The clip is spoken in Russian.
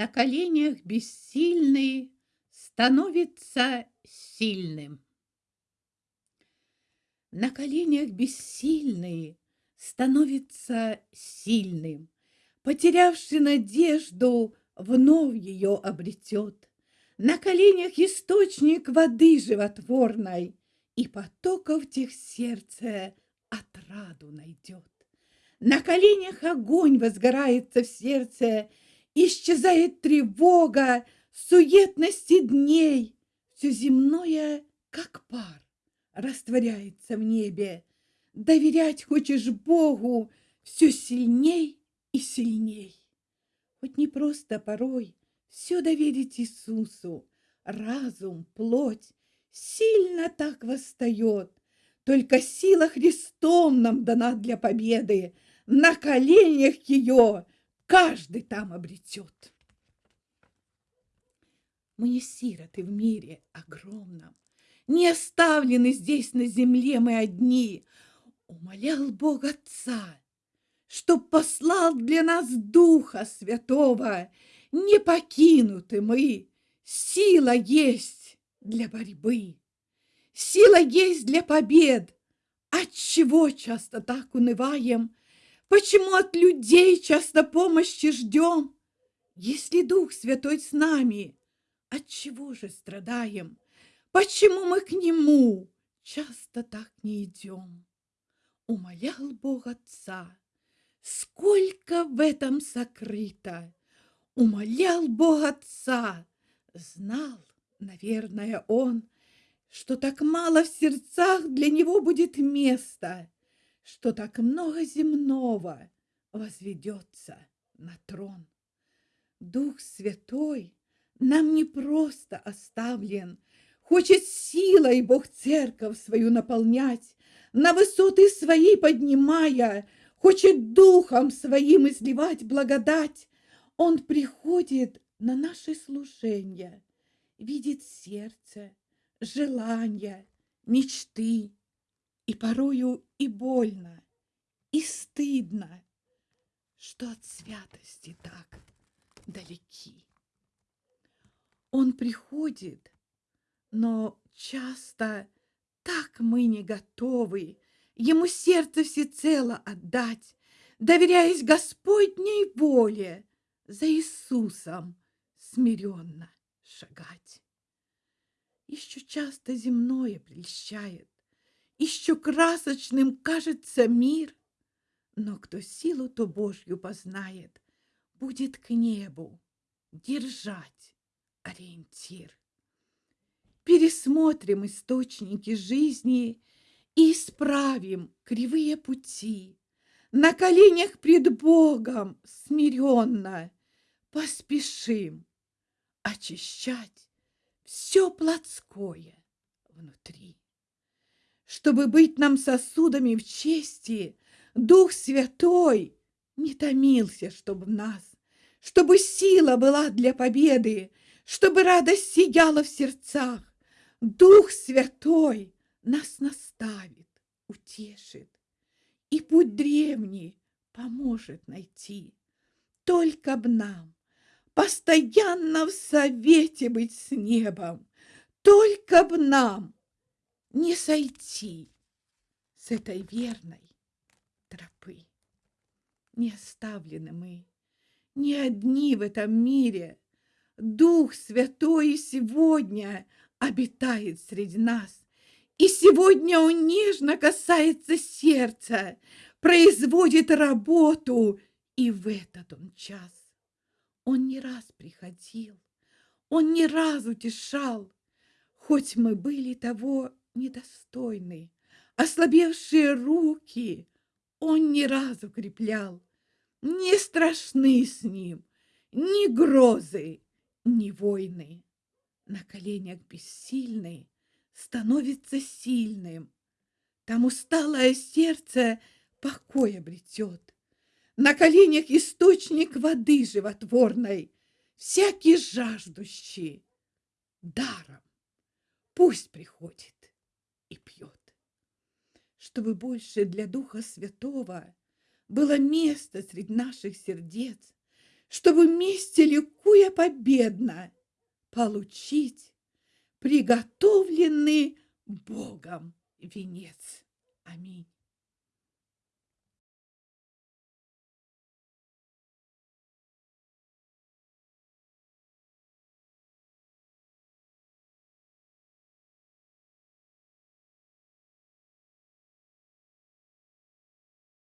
На коленях бессильный становится сильным. На коленях бессильный становится сильным. Потерявший надежду, вновь ее обретет. На коленях источник воды животворной, И потоков тех сердце отраду найдет. На коленях огонь возгорается в сердце, Исчезает тревога, суетности дней. Все земное, как пар, растворяется в небе. Доверять хочешь Богу все сильней и сильней. Хоть не просто порой все доверить Иисусу, разум, плоть сильно так восстает. Только сила Христом нам дана для победы, на коленях ее каждый там обретет. Мы не сироты в мире огромном, Не оставлены здесь на земле мы одни. Умолял Бог Отца, Чтоб послал для нас Духа Святого. Не покинуты мы, сила есть для борьбы. Сила есть для побед. Отчего часто так унываем? Почему от людей часто помощи ждем? Если Дух Святой с нами, от чего же страдаем? Почему мы к Нему часто так не идем? Умолял Бог Отца, сколько в этом сокрыто. Умолял Бог Отца, знал, наверное, Он, что так мало в сердцах для Него будет места — что так много земного возведется на трон. Дух Святой нам не просто оставлен, Хочет силой Бог церковь свою наполнять, На высоты свои поднимая, Хочет духом своим изливать благодать. Он приходит на наши служения, Видит сердце, желания, мечты, и порою и больно, и стыдно, что от святости так далеки. Он приходит, но часто так мы не готовы Ему сердце всецело отдать, Доверяясь Господней воле, За Иисусом смиренно шагать. Еще часто земное прельщает, еще красочным кажется мир, но кто силу то Божью познает, будет к небу держать ориентир. Пересмотрим источники жизни и исправим кривые пути. На коленях пред Богом смиренно поспешим очищать все плотское внутри. Чтобы быть нам сосудами в чести, Дух Святой не томился, чтобы в нас, Чтобы сила была для победы, Чтобы радость сияла в сердцах. Дух Святой нас наставит, утешит, И путь древний поможет найти. Только б нам постоянно в совете быть с небом, Только б нам не сойти с этой верной тропы. Не оставлены мы, не одни в этом мире. Дух Святой сегодня обитает среди нас. И сегодня он нежно касается сердца, производит работу, и в этот он час. Он не раз приходил, он не раз утешал, хоть мы были того недостойны, ослабевшие руки он не раз укреплял. Не страшны с ним ни грозы, ни войны. На коленях бессильный становится сильным. Там усталое сердце покой обретет. На коленях источник воды животворной, всякий жаждущий даром пусть приходит и пьет. Чтобы больше для Духа Святого было место среди наших сердец, чтобы вместе, ликуя победно, получить приготовленный Богом венец. Аминь.